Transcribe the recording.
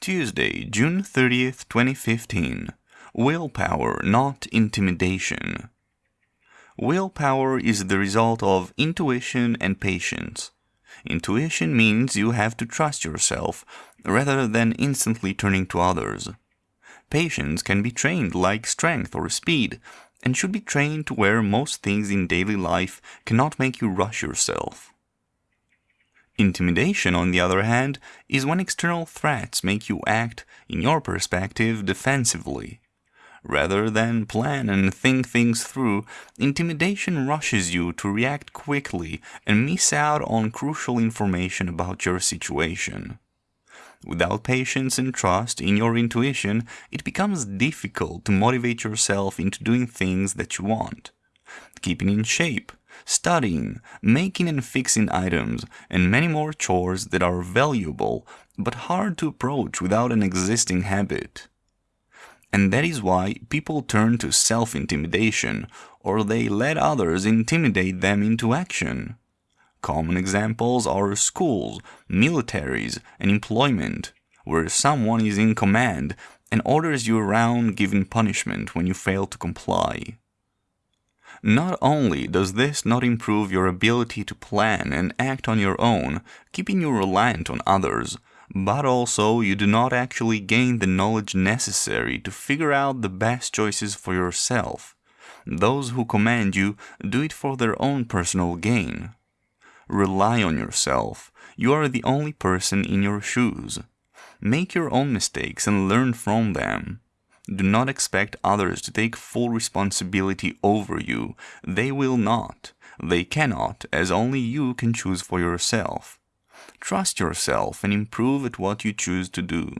Tuesday, June 30th, 2015. Willpower, not intimidation. Willpower is the result of intuition and patience. Intuition means you have to trust yourself rather than instantly turning to others. Patience can be trained like strength or speed and should be trained to where most things in daily life cannot make you rush yourself. Intimidation, on the other hand, is when external threats make you act, in your perspective, defensively. Rather than plan and think things through, intimidation rushes you to react quickly and miss out on crucial information about your situation. Without patience and trust in your intuition, it becomes difficult to motivate yourself into doing things that you want. Keeping in shape, studying, making and fixing items, and many more chores that are valuable but hard to approach without an existing habit. And that is why people turn to self-intimidation, or they let others intimidate them into action. Common examples are schools, militaries, and employment, where someone is in command and orders you around giving punishment when you fail to comply. Not only does this not improve your ability to plan and act on your own, keeping you reliant on others, but also you do not actually gain the knowledge necessary to figure out the best choices for yourself. Those who command you do it for their own personal gain. Rely on yourself. You are the only person in your shoes. Make your own mistakes and learn from them. Do not expect others to take full responsibility over you. They will not. They cannot, as only you can choose for yourself. Trust yourself and improve at what you choose to do.